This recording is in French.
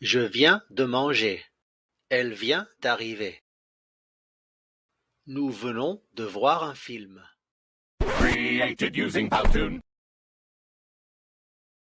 Je viens de manger. Elle vient d'arriver. Nous venons de voir un film.